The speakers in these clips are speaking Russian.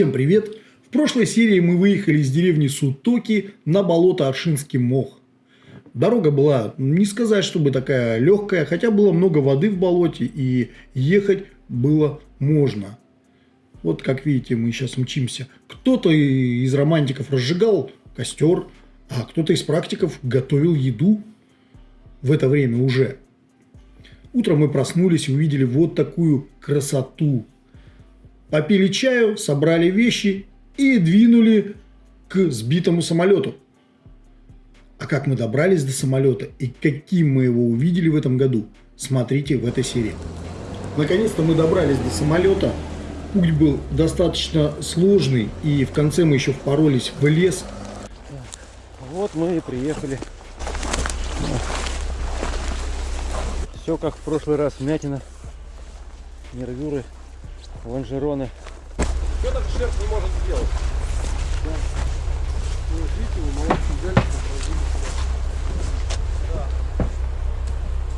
Всем привет! В прошлой серии мы выехали из деревни Сутоки на болото Аршинский мох. Дорога была, не сказать, чтобы такая легкая, хотя было много воды в болоте и ехать было можно. Вот как видите, мы сейчас мчимся. Кто-то из романтиков разжигал костер, а кто-то из практиков готовил еду в это время уже. Утром мы проснулись и увидели вот такую красоту попили чаю, собрали вещи и двинули к сбитому самолету. А как мы добрались до самолета и каким мы его увидели в этом году, смотрите в этой серии. Наконец-то мы добрались до самолета. Путь был достаточно сложный, и в конце мы еще впоролись в лес. Вот мы и приехали. Все как в прошлый раз, мятина, нервюры лонжероны. Что так шерсть не может сделать? Да. Ну, видите, вы молодцы, взяли, Да.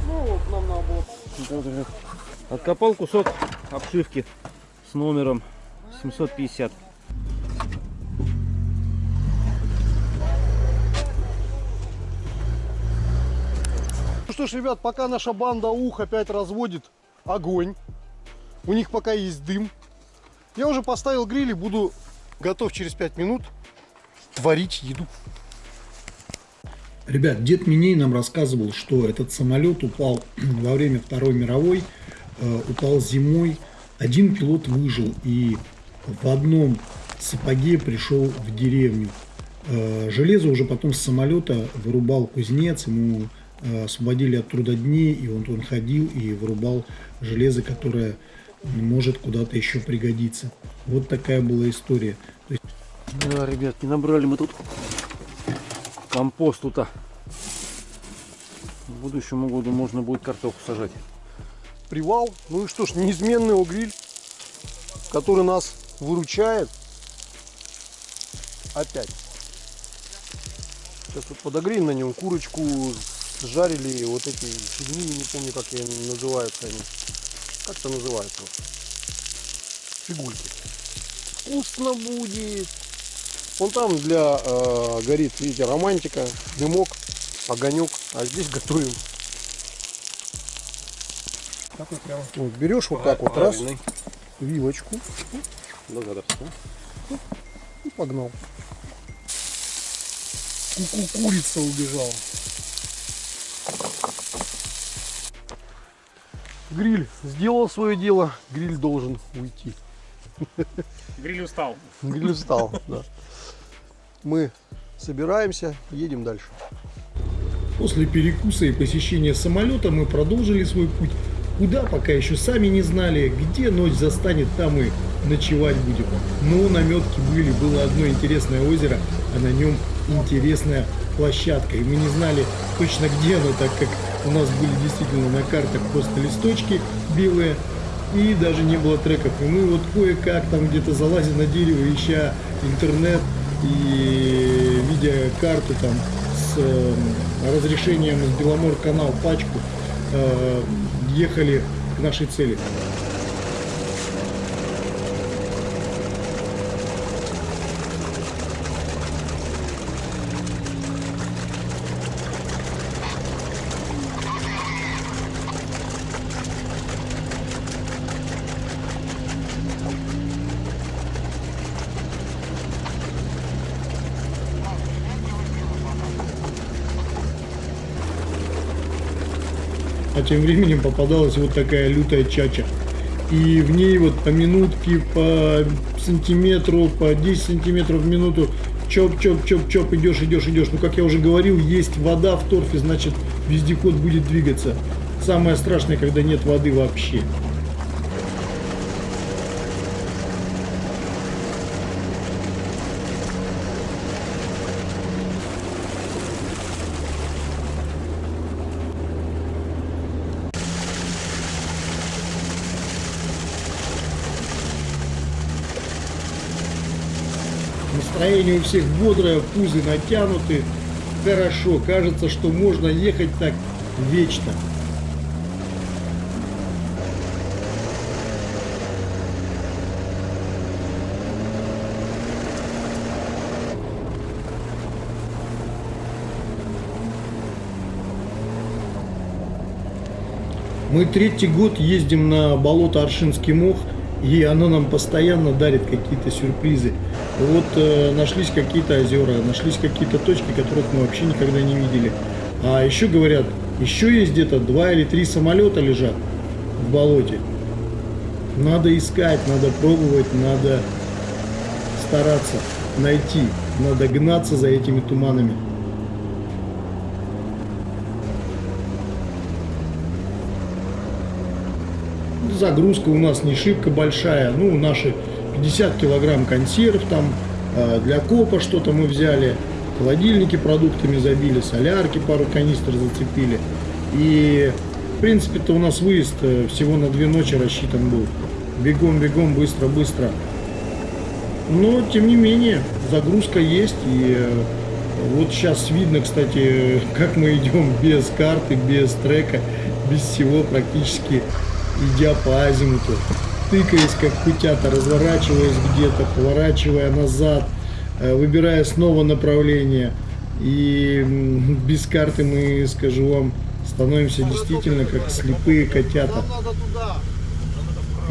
Ну, вот нам надо было... Откопал кусок обшивки с номером 750. Ну что ж, ребят, пока наша банда ух опять разводит огонь, у них пока есть дым. Я уже поставил гриль и буду готов через 5 минут творить еду. Ребят, дед Миней нам рассказывал, что этот самолет упал во время Второй мировой, э, упал зимой. Один пилот выжил и в одном сапоге пришел в деревню. Э, железо уже потом с самолета вырубал кузнец, ему э, освободили от труда дней, и он, он ходил и вырубал железо, которое может куда-то еще пригодиться. Вот такая была история. есть... Да, ребят, не набрали мы тут компост тут. В будущем году можно будет картоху сажать. Привал. Ну и что ж, неизменный угриль, который нас выручает. Опять. Сейчас вот подогреем на нем курочку, жарили вот эти фигни, не помню как я называются они как это называется? Фигульки. Вкусно будет. Вон там для э, горит, видите, романтика, дымок, огонек. А здесь готовим. Так вот прямо. Вот, берешь вот так вот раз, вилочку. Благодарствую. И погнал. Ку -ку Курица убежала. Гриль сделал свое дело, гриль должен уйти. Гриль устал. Гриль устал, да. Мы собираемся, едем дальше. После перекуса и посещения самолета мы продолжили свой путь. Куда, пока еще сами не знали, где ночь застанет, там и ночевать будем. Но наметки были, было одно интересное озеро, а на нем интересная площадка. И мы не знали точно где оно, так как у нас были действительно на картах просто листочки белые, и даже не было треков. И мы вот кое-как там где-то залазим на дерево, ища интернет и видя карту там с э, разрешением с Беломор канал пачку, э, ехали к нашей цели. Тем временем попадалась вот такая лютая чача. И в ней вот по минутке, по сантиметру, по 10 сантиметров в минуту чоп-чоп-чоп-чоп, идешь, идешь, идешь. Ну, как я уже говорил, есть вода в торфе, значит, вездеход будет двигаться. Самое страшное, когда нет воды вообще. Настроение у всех бодрое, пузы натянуты. Хорошо, кажется, что можно ехать так вечно. Мы третий год ездим на болото Аршинский мох, и оно нам постоянно дарит какие-то сюрпризы. Вот э, нашлись какие-то озера, нашлись какие-то точки, которых мы вообще никогда не видели. А еще говорят, еще есть где-то два или три самолета лежат в болоте. Надо искать, надо пробовать, надо стараться найти, надо гнаться за этими туманами. Загрузка у нас не шибко большая, ну наши 50 килограмм консерв там, э, для копа что-то мы взяли, холодильники продуктами забили, солярки пару канистр зацепили. И в принципе-то у нас выезд э, всего на две ночи рассчитан был. Бегом, бегом, быстро, быстро. Но, тем не менее, загрузка есть. И э, вот сейчас видно, кстати, как мы идем без карты, без трека, без всего практически, идя по азимуту. Тыкаясь, как кутята, разворачиваясь где-то, поворачивая назад, э, выбирая снова направление. И без карты мы, скажу вам, становимся действительно как слепые котята.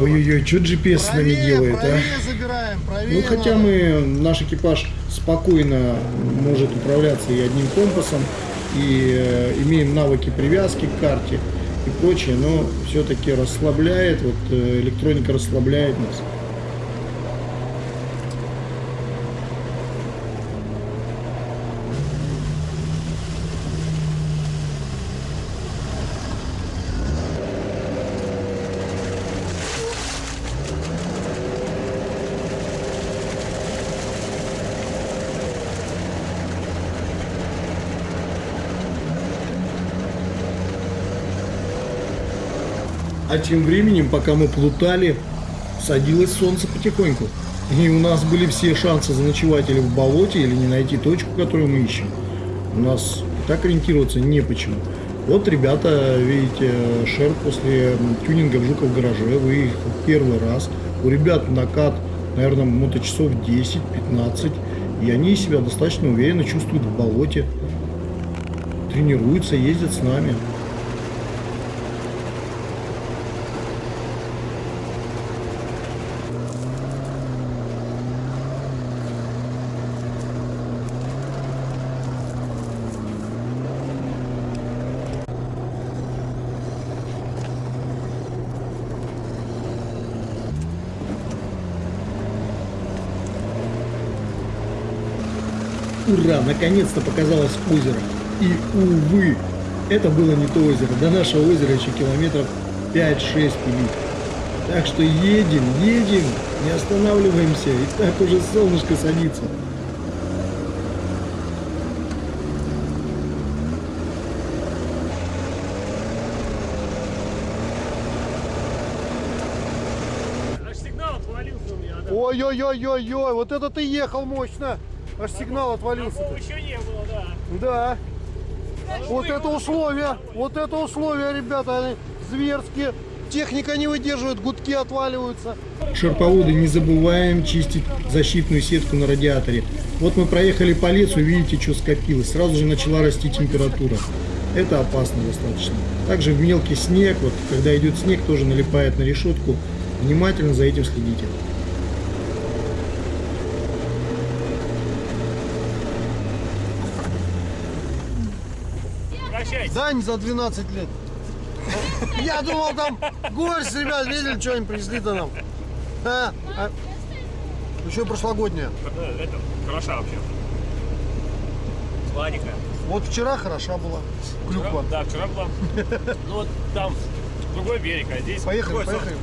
Ой-ой-ой, что GPS с нами делает, а? забираем, Ну, хотя мы, наш экипаж спокойно может управляться и одним компасом, и э, имеем навыки привязки к карте и прочее, но все-таки расслабляет, вот э, электроника расслабляет нас. А тем временем, пока мы плутали, садилось солнце потихоньку. И у нас были все шансы заночевать или в болоте, или не найти точку, которую мы ищем. У нас так ориентироваться не почему. Вот ребята, видите, шер после тюнинга в Жуков гараже выехал первый раз. У ребят накат, наверное, моточасов 10-15. И они себя достаточно уверенно чувствуют в болоте. Тренируются, ездят с нами. Наконец-то показалось озеро. И, увы, это было не то озеро. До нашего озера еще километров 5-6 пилить. Так что едем, едем, не останавливаемся. И так уже солнышко садится. Аж сигнал отвалился у меня. Да. Ой-ой-ой-ой-ой, вот это ты ехал мощно. Аж сигнал отвалился. Такого еще не было, да. Да. Вот это условия, вот это условия, ребята, они зверские. Техника не выдерживает, гудки отваливаются. Шерповоды не забываем чистить защитную сетку на радиаторе. Вот мы проехали по лесу, видите, что скопилось. Сразу же начала расти температура. Это опасно достаточно. Также в мелкий снег, вот когда идет снег, тоже налипает на решетку. Внимательно за этим следите. Дань за 12 лет. Я думал, там гость, ребят, видели, что они привезли-то нам. А, а, еще прошлогодняя. Да, Это хороша вообще. Сладенькая. Вот вчера хороша была. Клюква. Да, вчера была. Ну вот там другой берег, а здесь Поехали, поехали.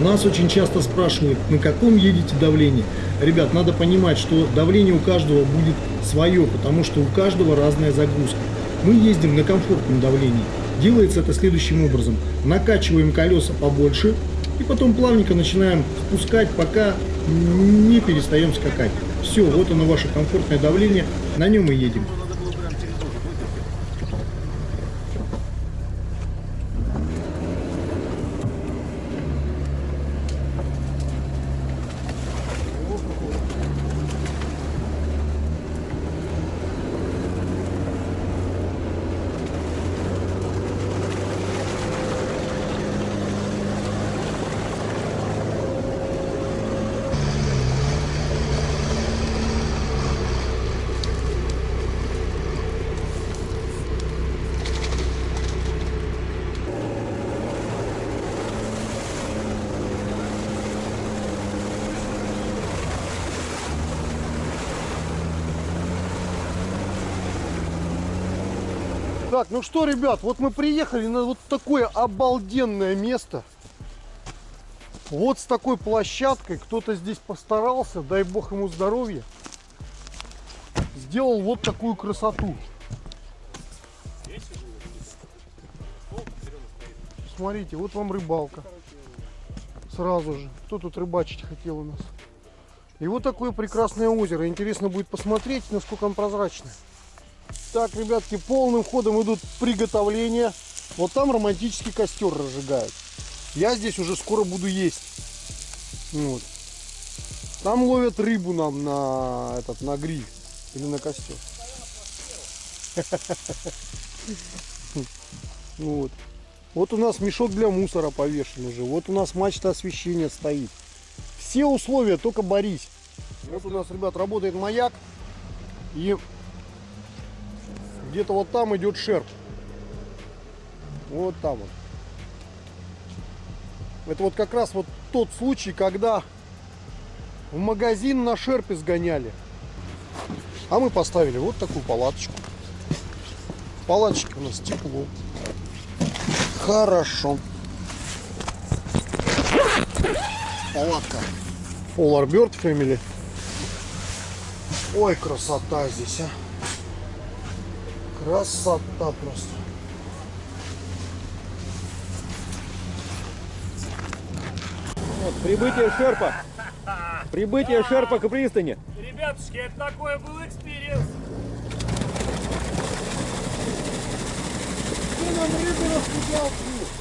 Нас очень часто спрашивают, на каком едете давлении. Ребят, надо понимать, что давление у каждого будет свое, потому что у каждого разная загрузка. Мы ездим на комфортном давлении. Делается это следующим образом. Накачиваем колеса побольше и потом плавненько начинаем спускать, пока не перестаем скакать. Все, вот оно ваше комфортное давление, на нем и едем. Так, ну что, ребят, вот мы приехали на вот такое обалденное место. Вот с такой площадкой. Кто-то здесь постарался, дай бог ему здоровья. Сделал вот такую красоту. Смотрите, вот вам рыбалка. Сразу же. Кто тут рыбачить хотел у нас? И вот такое прекрасное озеро. Интересно будет посмотреть, насколько оно прозрачное. Так, ребятки, полным ходом идут приготовления. Вот там романтический костер разжигают. Я здесь уже скоро буду есть. Вот. Там ловят рыбу нам на этот на гриль или на костер. Вот. Вот у нас мешок для мусора повешен уже. Вот у нас мачта освещения стоит. Все условия, только борись. Вот у нас, ребят, работает маяк. И где-то вот там идет шерп. Вот там вот. Это вот как раз вот тот случай, когда в магазин на шерпе сгоняли. А мы поставили вот такую палаточку. Палаточки у нас тепло. Хорошо. Палатка. Polar Bird Family. Ой, красота здесь, а. Красота просто. Вот, прибытие Шерпа. Прибытие Шерпа к пристани. Ребятушки, это такой был experience. Ты нам рыбу распугал.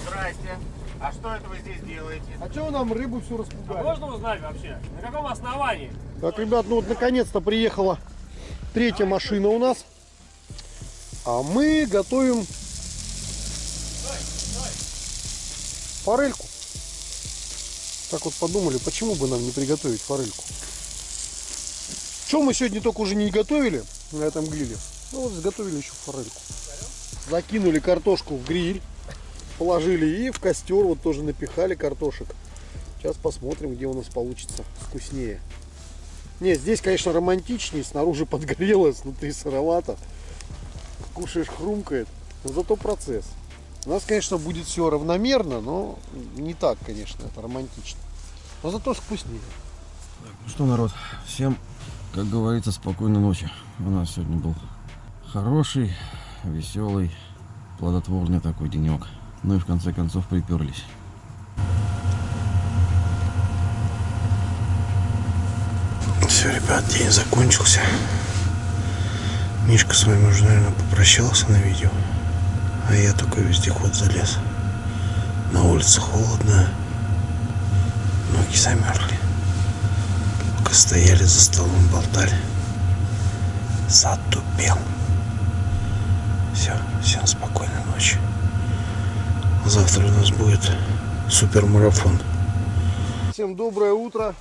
Здрасте. А что это вы здесь делаете? А чего нам рыбу всю А распугали? можно узнать вообще, на каком основании? Так, ребят, ну вот наконец-то приехала третья машина у нас. А мы готовим форельку. Так вот подумали, почему бы нам не приготовить форельку. Что мы сегодня только уже не готовили на этом гриле? Ну вот сготовили еще форельку. Закинули картошку в гриль, положили и в костер вот тоже напихали картошек. Сейчас посмотрим, где у нас получится вкуснее. Не, здесь, конечно, романтичнее. Снаружи подгорело, снутри сыровато. Кушаешь, хрумкает. Но зато процесс. У нас, конечно, будет все равномерно, но не так, конечно, это романтично. Но зато вкуснее. Ну что, народ, всем, как говорится, спокойной ночи. У нас сегодня был хороший, веселый, плодотворный такой денек. Ну и в конце концов приперлись. Все, ребят, день закончился. Мишка с вами уже, наверное, попрощался на видео. А я только вездеход залез. На улице холодно. Ноги замерзли. Пока стояли за столом, болтали. Затупел. Все, всем спокойной ночи. Завтра у нас будет супермарафон. Всем доброе утро.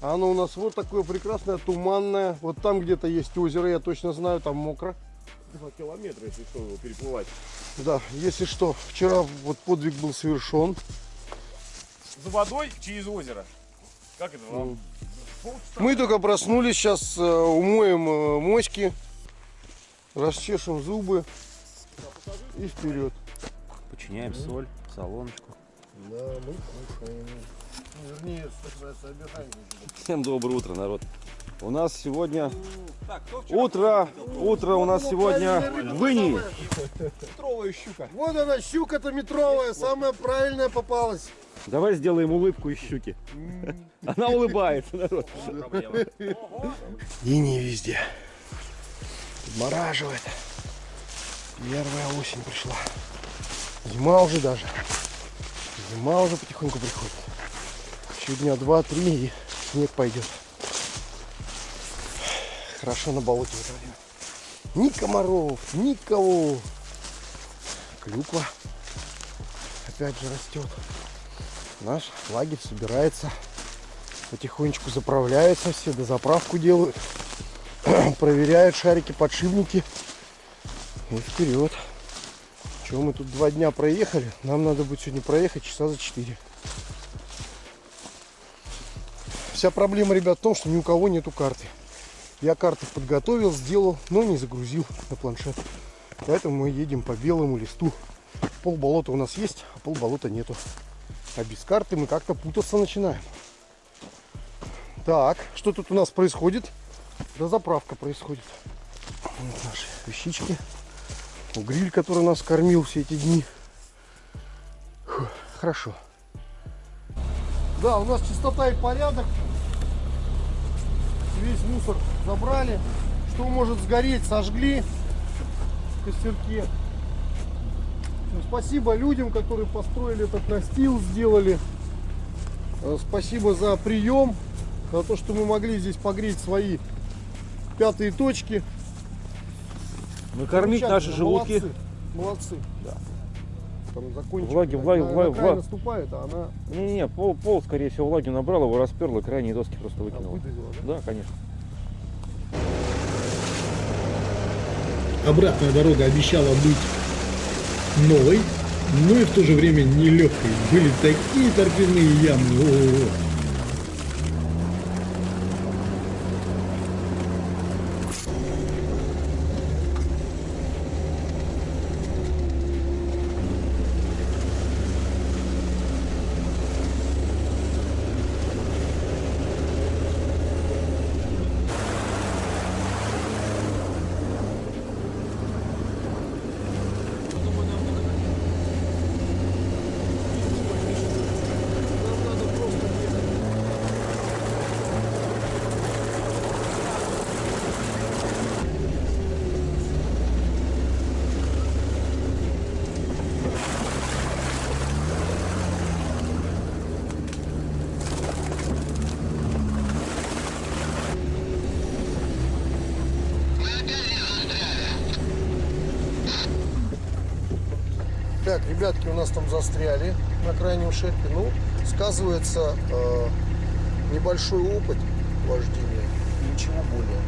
Оно у нас вот такое прекрасное, туманное. Вот там где-то есть озеро, я точно знаю, там мокро. Два километра, если что, его переплывать. Да, если что, вчера вот подвиг был совершен. За водой через озеро. Как это вам? Мы только проснулись, сейчас умоем э, моськи, расчешем зубы и вперед. Починяем соль, солоночку. Да, мы кушаем. Вернее. Всем доброе утро, народ. У нас сегодня утро, утро у нас сегодня в Инии. Вот она, щука-то метровая, самая правильная попалась. Давай сделаем улыбку из щуки. Она улыбается, народ. И не везде. Подмораживает. Первая осень пришла. Зима уже даже. Зима уже потихоньку приходит. Еще дня два-три и снег пойдет. Хорошо на болоте в это время. Ни комаров, никого. Клюква опять же растет. Наш лагерь собирается. Потихонечку заправляются все, до заправку делают. Проверяют шарики, подшипники. И вперед. Чего мы тут два дня проехали? Нам надо будет сегодня проехать часа за 4. Вся проблема, ребят, в том, что ни у кого нету карты. Я карты подготовил, сделал, но не загрузил на планшет. Поэтому мы едем по белому листу. Пол болота у нас есть, а пол болота нету. А без карты мы как-то путаться начинаем. Так, что тут у нас происходит? Да заправка происходит. Вот наши вещички. Гриль, который нас кормил все эти дни. Фу, хорошо. Да, у нас чистота и порядок. Весь мусор забрали. Что может сгореть, сожгли в костерке. Ну, Спасибо людям, которые построили этот настил, сделали. Э, Спасибо за прием, за то, что мы могли здесь погреть свои пятые точки. Накормить наши желудки. Молодцы, молодцы. Да. Там закончик. Влаги, влаги, влаги, влаги. наступает, а она Не-не-не, пол, пол, скорее всего, влаги набрал, его расперла, крайние доски просто выкинула. выдавила, да? Да, конечно. Обратная дорога обещала быть новой, но и в то же время нелегкой. Были такие торфяные ямы. О-о-о. Так, ребятки у нас там застряли на крайнем шерпе. Ну, сказывается э, небольшой опыт вождения. Ничего более.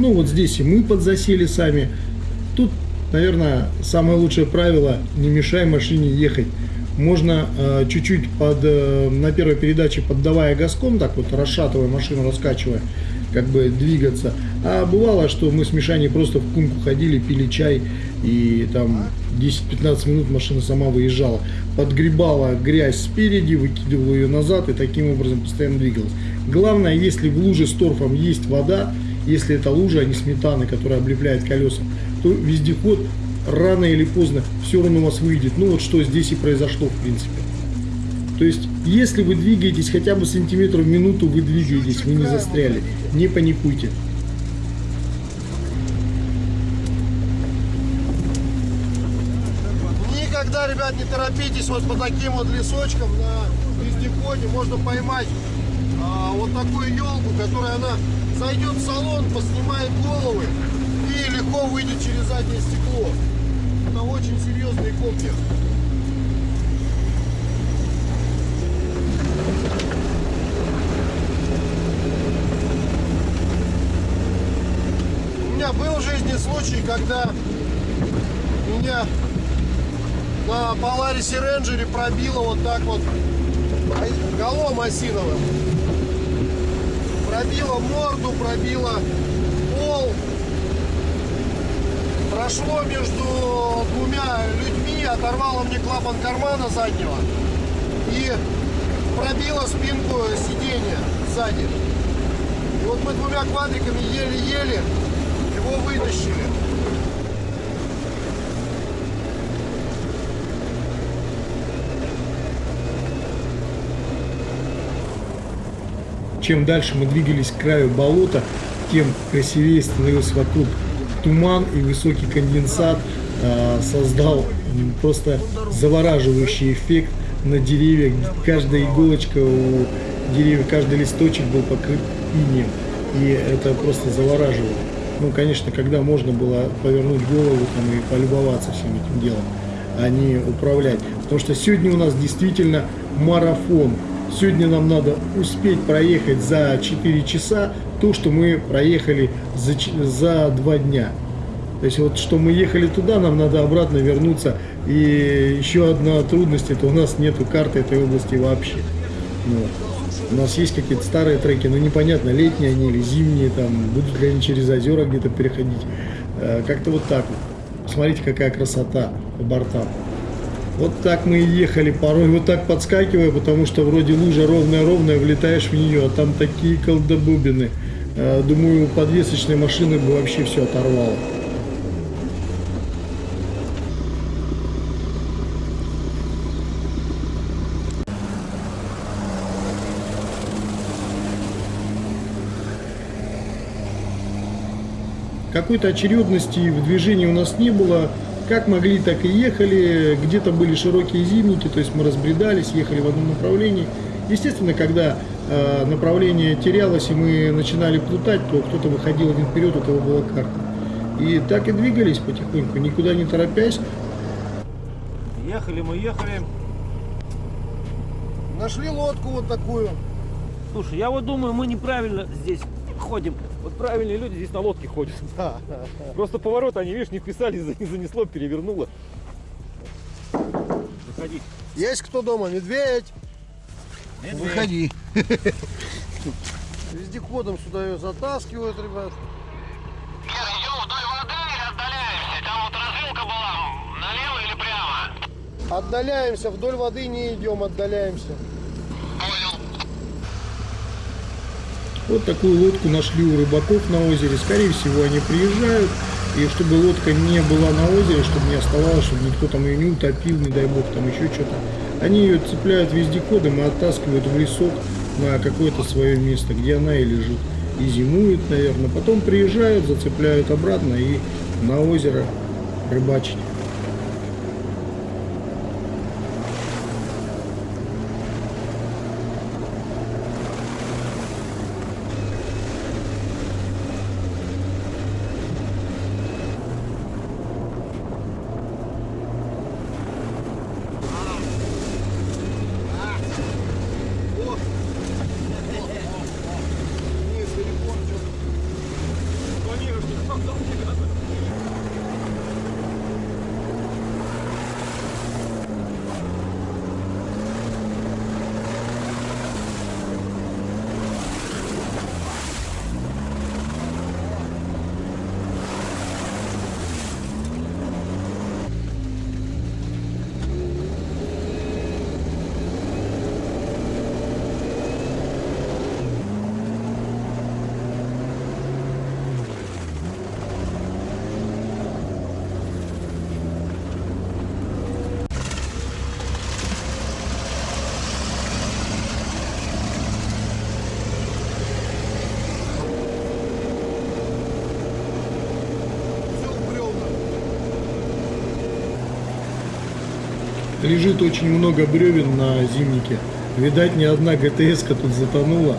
Ну вот здесь и мы подзасели сами. Тут, наверное, самое лучшее правило – не мешай машине ехать. Можно э, чуть-чуть под, э, на первой передаче поддавая газком, так вот расшатывая машину, раскачивая, как бы двигаться. А бывало, что мы с Мишаней просто в кумку ходили, пили чай, и там 10-15 минут машина сама выезжала. Подгребала грязь спереди, выкидывала ее назад и таким образом постоянно двигалась. Главное, если в луже с торфом есть вода, если это лужа, а не сметана, которая облепляет колеса, то вездеход рано или поздно все равно у вас выйдет. Ну вот что здесь и произошло в принципе. То есть, если вы двигаетесь хотя бы сантиметр в минуту, вы двигаетесь, вы не застряли. Не паникуйте. Никогда, ребят, не торопитесь вот по таким вот лесочкам на вездеходе. Можно поймать а, вот такую елку, которая она зайдет в салон, поснимает головы и легко выйдет через заднее стекло. Это очень серьезные копья. У меня был в жизни случай, когда меня на Polaris Ranger пробило вот так вот голом осиновым. Пробило морду, пробило пол. Прошло между двумя людьми, оторвало мне клапан кармана заднего и пробило спинку сиденья сзади. И вот мы двумя квадриками еле-еле его вытащили. Чем дальше мы двигались к краю болота, тем красивее становился вокруг туман и высокий конденсат а, создал просто завораживающий эффект на деревьях. Каждая иголочка у деревьев, каждый листочек был покрыт инеем. И это просто завораживало. Ну, конечно, когда можно было повернуть голову там, и полюбоваться всем этим делом, а не управлять. Потому что сегодня у нас действительно марафон. Сегодня нам надо успеть проехать за 4 часа то, что мы проехали за, за 2 дня. То есть вот что мы ехали туда, нам надо обратно вернуться. И еще одна трудность, это у нас нету карты этой области вообще. Ну, у нас есть какие-то старые треки, но непонятно, летние они или зимние, там, будут ли они через озера где-то переходить. Э, Как-то вот так вот. Смотрите, какая красота по бортам. Вот так мы и ехали, порой вот так подскакивая, потому что вроде лужа ровная-ровная, влетаешь в нее, а там такие колдобубины. Э, Думаю, у подвесочной машины бы вообще все оторвало. Какой-то очередности в движении у нас не было. Как могли, так и ехали. Где-то были широкие зимники, то есть мы разбредались, ехали в одном направлении. Естественно, когда э, направление терялось и мы начинали плутать, то кто-то выходил один вперед, у того была карта. И так и двигались потихоньку, никуда не торопясь. Ехали мы, ехали. Нашли лодку вот такую. Слушай, я вот думаю, мы неправильно здесь ходим. Вот правильные люди здесь на лодке ходят. Просто поворот они, видишь, не вписались, за- занесло, перевернуло. Заходи. Есть кто дома? Медведь. Выходи. Вездеходом сюда ее затаскивают, ребят. идем вдоль воды или отдаляемся? Там вот развилка была, налево или прямо? Отдаляемся, вдоль воды не идем, отдаляемся. Вот такую лодку нашли у рыбаков на озере. Скорее всего, они приезжают. И чтобы лодка не была на озере, чтобы не оставалось, чтобы никто там ее не утопил, не дай бог, там еще что-то. Они ее цепляют вездеходом и оттаскивают в лесок на какое-то свое место, где она и лежит. И зимует, наверное. Потом приезжают, зацепляют обратно и на озеро рыбачить. Лежит очень много бревен на зимнике. Видать, ни одна гтс тут затонула.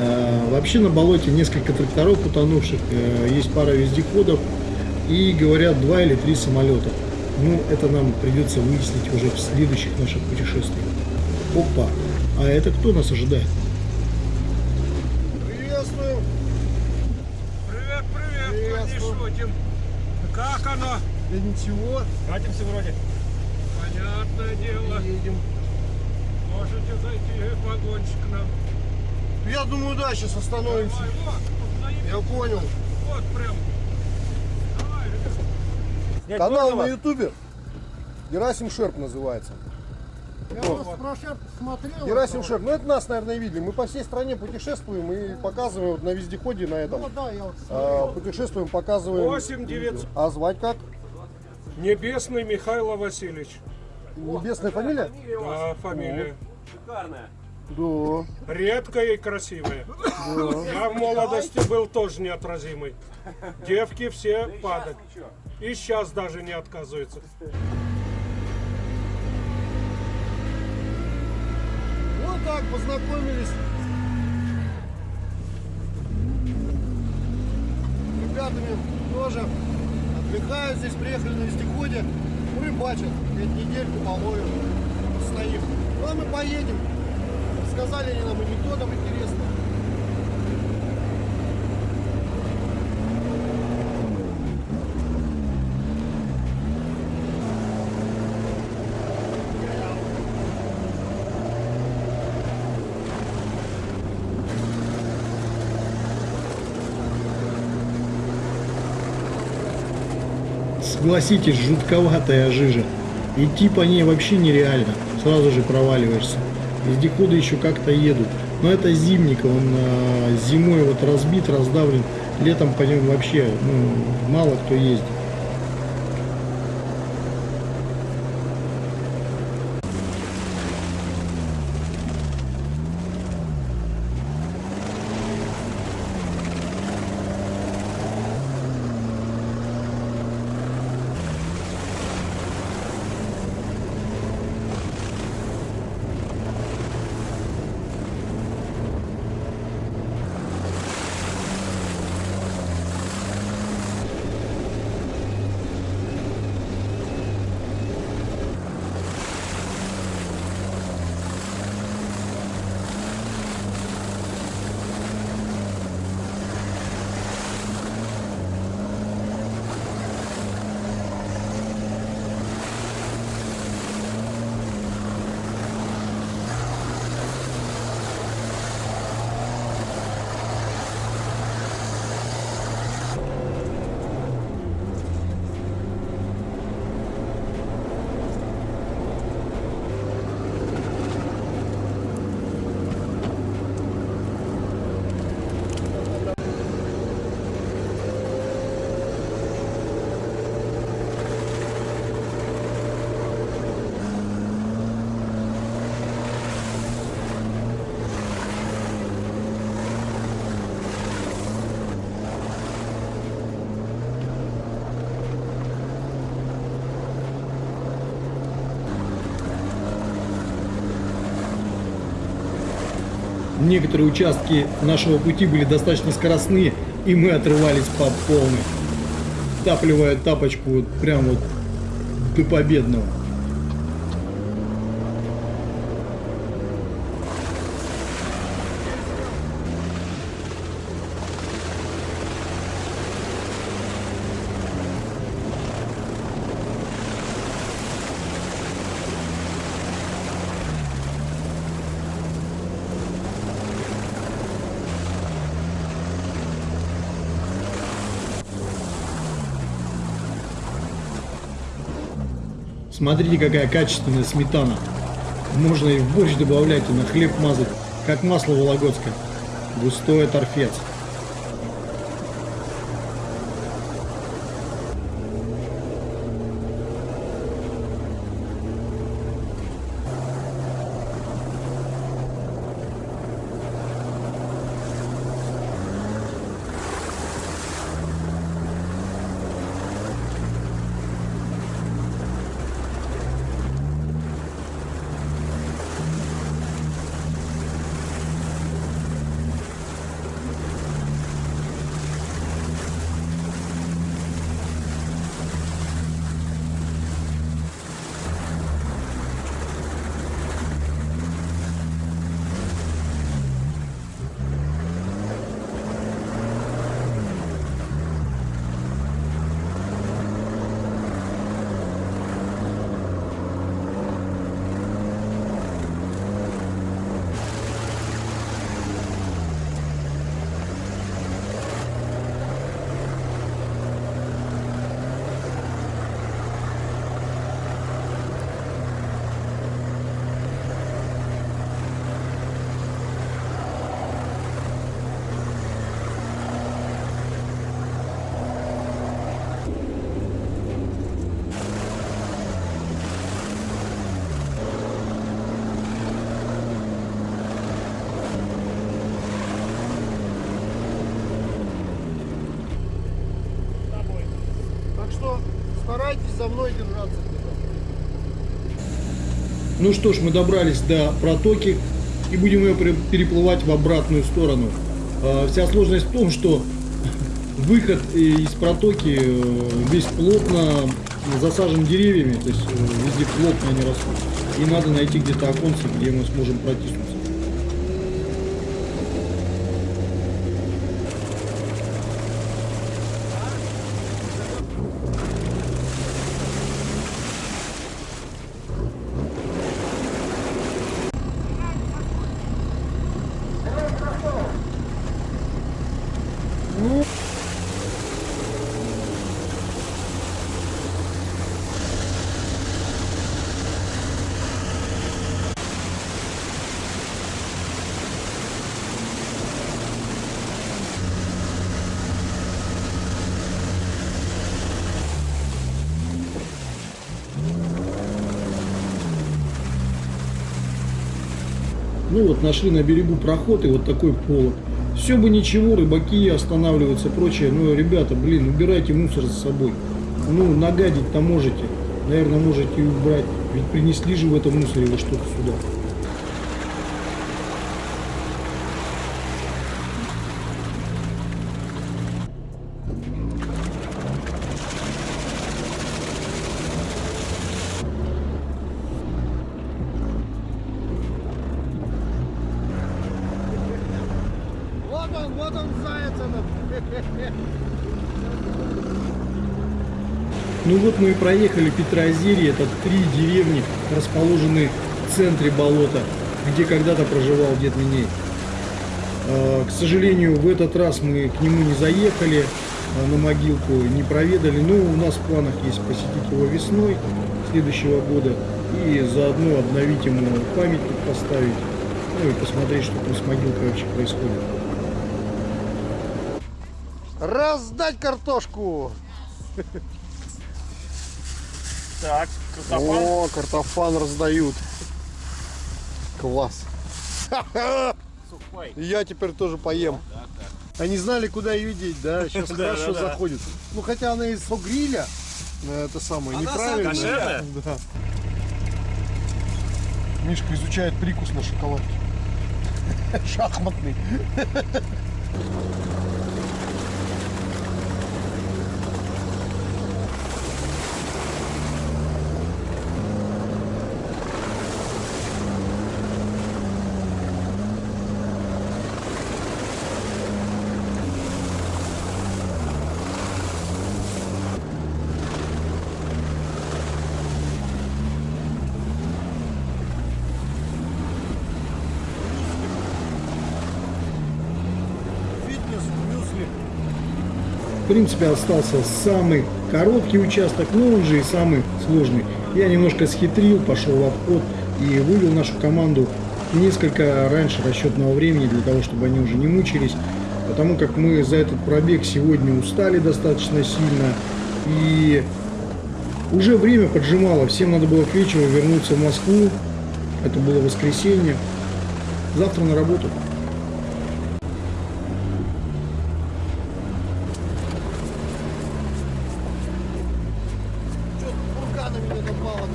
Э, Вообще на болоте несколько тракторов утонувших, э, есть пара вездеходов и, говорят, два или три самолета. Ну, это нам придется выяснить уже в следующих наших путешествиях. Опа! А это кто нас ожидает? Приветствую. Привет, привет, Приветствую. Как оно? Да ничего, Катимся вроде. Понятное дело. едем. Можете зайти вагончик к нам. Я думаю, да, сейчас остановимся. Давай, вот, вот. Я понял. Вот прям. Давай, ребят. Канал на ютубе. Герасим Шерп называется. Я вас про Шерп смотрел. Герасим Шерп. Ну это нас, наверное, видели. Мы по всей стране путешествуем и показываем вот на вездеходе на этом. Ну да, я вот а, путешествуем, показываем. 8 900. А звать как? Небесный Михаил Васильевич. Небесная фамилия? Да, фамилия. Да. Редкая и красивая. Я в молодости был тоже неотразимый. Девки все падают. И сейчас даже не отказываются. Вот так познакомились. ребятами тоже отдыхают здесь, приехали на вездеходе, рыбачат, говорит, недельку половим, стоим. Ну а мы поедем, сказали они нам анекдотом интересно. Согласитесь, жутковатая жижа. Идти по ней вообще нереально. Сразу же проваливаешься. Вездеходы еще как-то едут. Но это зимник, он а, зимой вот разбит, раздавлен. Летом по нему вообще ну, мало кто ездит. Некоторые участки нашего пути были достаточно скоростные, и мы отрывались по полной, тапливая тапочку вот прям вот до победного. Смотрите, какая качественная сметана. Можно и в борщ добавлять, и на хлеб мазать, как масло вологодское. Густое торфец. Так что за мной держаться. Ну что ж, мы добрались до протоки и будем ее переплывать в обратную сторону. А, Вся сложность в том, что выход из протоки э, весь плотно засажен деревьями, то есть э, везде плотно они растут. И надо найти где-то оконце, где мы сможем протиснуться. Ну вот нашли на берегу проход и вот такой полог. Все бы ничего, рыбаки останавливаются, прочее. Ну, ребята, блин, убирайте мусор за собой. Ну, нагадить-то можете. Наверное, можете и убрать. Ведь принесли же в этом мусоре вы что-то сюда. Вот он, вот он, заяц этот. Ну вот мы и проехали Петрозерье, это три деревни, расположенные в центре болота, где когда-то проживал дед Миней. А, К сожалению, в этот раз мы к нему не заехали, а, на могилку не проведали, но у нас в планах есть посетить его весной следующего года и заодно обновить ему памятник поставить, ну и посмотреть, что там с могилкой вообще происходит. Раздать картошку. Так, О, картофан раздают. Класс. И Я теперь тоже поем. Они знали, куда ее деть, да? Сейчас хорошо заходит. Ну, хотя она из гриля, это самое, неправильно. Да. Мишка изучает прикус на шоколадке. Шахматный. Принципе, остался самый короткий участок, но он же и самый сложный. Я немножко схитрил, пошел в обход и вывел нашу команду несколько раньше расчетного времени, для того, чтобы они уже не мучились. Потому как мы за этот пробег сегодня устали достаточно сильно. И уже время поджимало, всем надо было к вечеру вернуться в Москву. Это было воскресенье. Завтра на работу. Что бурканами не напало там?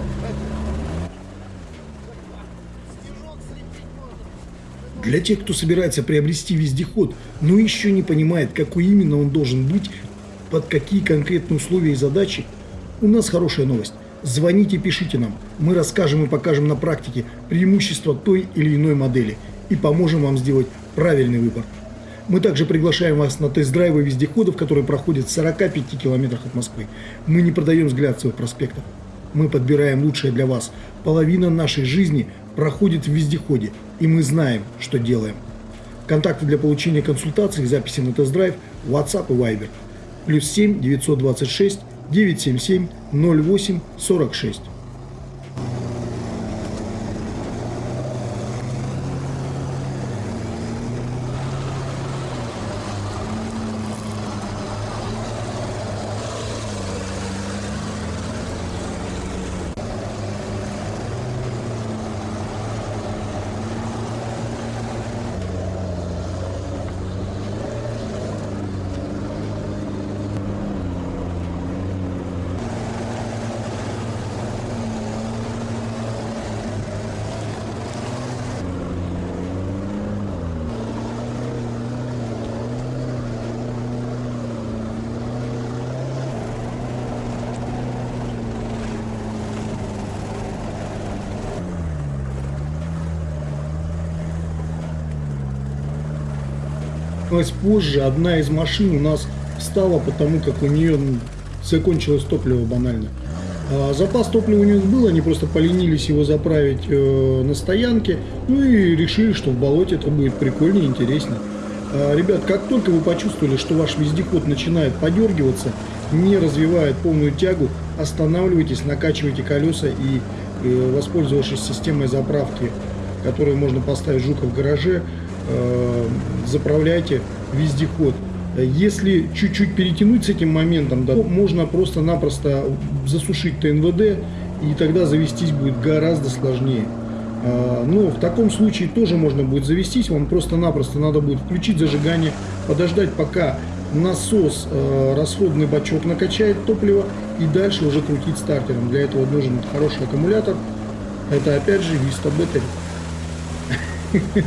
Снежок слепить можно. Для тех, кто собирается приобрести вездеход, но еще не понимает, какой именно он должен быть, под какие конкретные условия и задачи, у нас хорошая новость. Звоните, пишите нам. Мы расскажем и покажем на практике преимущества той или иной модели и поможем вам сделать правильный выбор. Мы также приглашаем вас на тест-драйвы вездеходов, которые проходят в 45 километрах от Москвы. Мы не продаем взгляд своих проспектов. Мы подбираем лучшее для вас. Половина нашей жизни проходит в вездеходе, и мы знаем, что делаем. Контакты для получения консультаций и записи на тест-драйв WhatsApp и Viber. Плюс 7 926 977 08 46. Поднялась позже, одна из машин у нас встала, потому как у нее ну, закончилось топливо банально. А запас топлива у них был, они просто поленились его заправить э, на стоянке, ну и решили, что в болоте это будет прикольнее, интереснее. А, ребят, как только вы почувствовали, что ваш вездеход начинает подергиваться, не развивает полную тягу, останавливайтесь, накачивайте колеса и, э, воспользовавшись системой заправки, которую можно поставить жука в гараже, заправляйте вездеход. Если чуть-чуть перетянуть с этим моментом, да, можно просто-напросто засушить ТНВД, и тогда завестись будет гораздо сложнее. А, Но в таком случае тоже можно будет завестись, вам просто-напросто надо будет включить зажигание, подождать пока насос, э, расходный бачок накачает топливо и дальше уже крутить стартером. Для этого нужен хороший аккумулятор. Это опять же Vista Battery.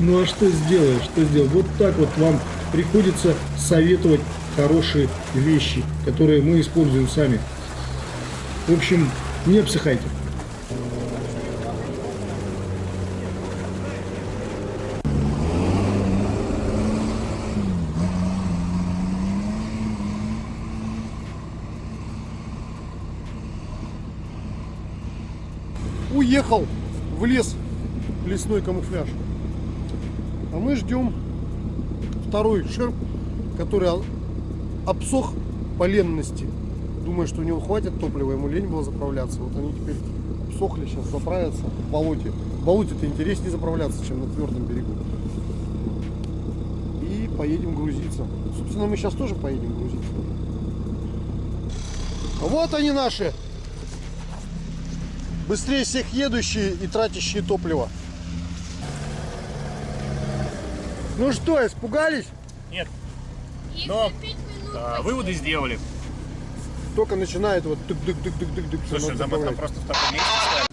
Ну а что сделаешь, что сделать? Вот так вот вам приходится советовать хорошие вещи, которые мы используем сами. В общем, не обсыхайте. Уехал в лес лесной камуфляж. Мы ждем второй шерп, который обсох по ленности. Думаю, что у него хватит топлива, ему лень было заправляться. Вот они теперь обсохли, сейчас заправятся в болоте. В болоте-то интереснее заправляться, чем на твердом берегу. И поедем грузиться. Собственно, мы сейчас тоже поедем грузиться. Вот они наши. Быстрее всех едущие и тратящие топливо. Ну что, испугались? Но а, выводы сделали. Только начинает вот тык-дык-дык-дык-дык. всё Слушай, надо там, там заправлять. просто в таком месте ставят.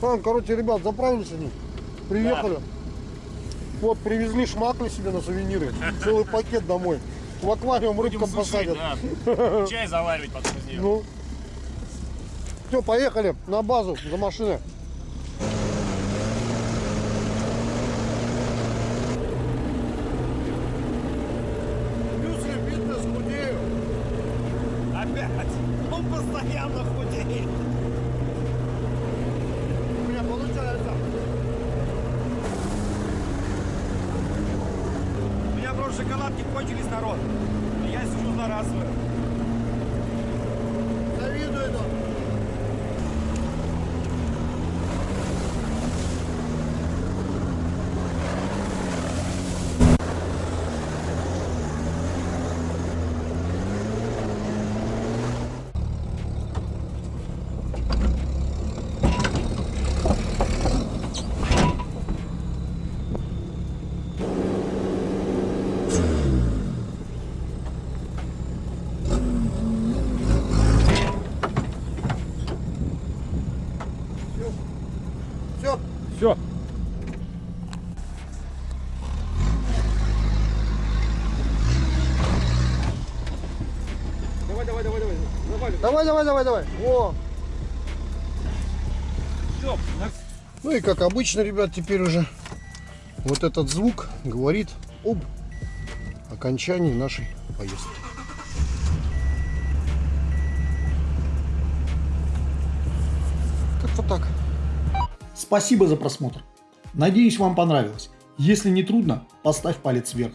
Там, короче, ребят, заправились они. Приехали. Вот, привезли шмакли себе на сувениры. Целый пакет домой. В аквариум Будем рыбкам сушить, посадят. да. Чай заваривать потом из нее. Ну. Все, поехали на базу за машиной. Мюсли, фитнес, худею. Опять! Он постоянно худеет. У меня получается. У меня просто шоколадки кончились, народ. Я сижу за раз. Завидую это. Все. Все. Давай, давай, давай, давай. Давай. Давай, давай, давай, давай. О. Все. Ну и как обычно, ребят, теперь уже вот этот звук говорит об окончании нашей поездки. Как-то так. Спасибо за просмотр. Надеюсь, вам понравилось. Если не трудно, поставь палец вверх.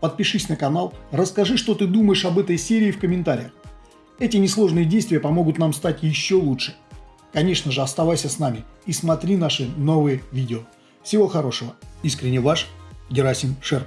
Подпишись на канал, расскажи, что ты думаешь об этой серии в комментариях. Эти несложные действия помогут нам стать еще лучше. Конечно же, оставайся с нами и смотри наши новые видео. Всего хорошего. Искренне ваш Герасим Шерп.